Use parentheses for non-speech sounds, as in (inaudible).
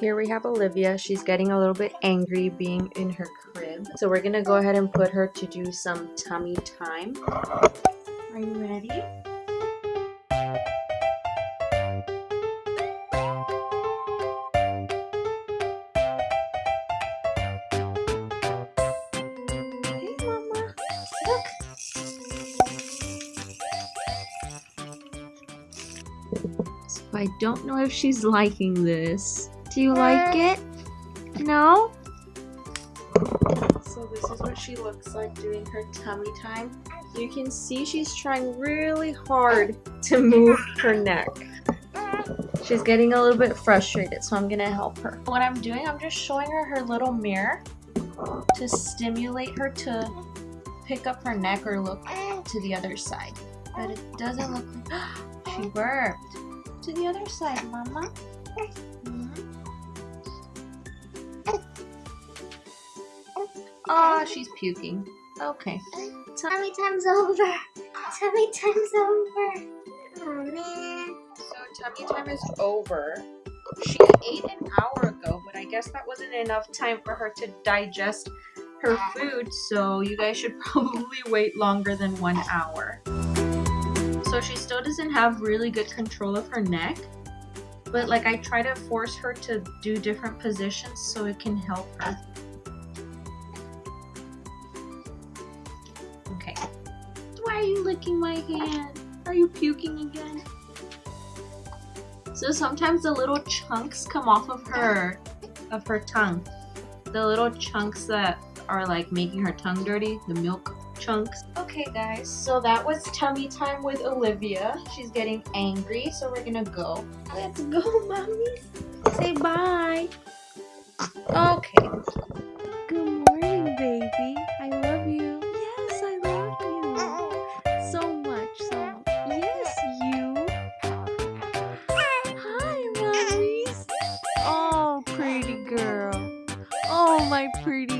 Here we have Olivia. She's getting a little bit angry being in her crib. So we're gonna go ahead and put her to do some tummy time. Are you ready? Hey, Mama. Look. So I don't know if she's liking this. Do you like it? No? So this is what she looks like doing her tummy time. You can see she's trying really hard to move her neck. She's getting a little bit frustrated, so I'm gonna help her. What I'm doing, I'm just showing her her little mirror to stimulate her to pick up her neck or look to the other side. But it doesn't look like (gasps) she burped. To the other side, Mama. Oh, she's puking. Okay. Tummy time's over. Tummy time's over. Oh man. So tummy time is over. She ate an hour ago, but I guess that wasn't enough time for her to digest her food, so you guys should (laughs) probably wait longer than one hour. So she still doesn't have really good control of her neck, but like I try to force her to do different positions so it can help her. You licking my hand? Are you puking again? So sometimes the little chunks come off of her of her tongue. The little chunks that are like making her tongue dirty, the milk chunks. Okay guys, so that was tummy time with Olivia. She's getting angry, so we're gonna go. Let's go, mommy. Say bye. Okay. My pretty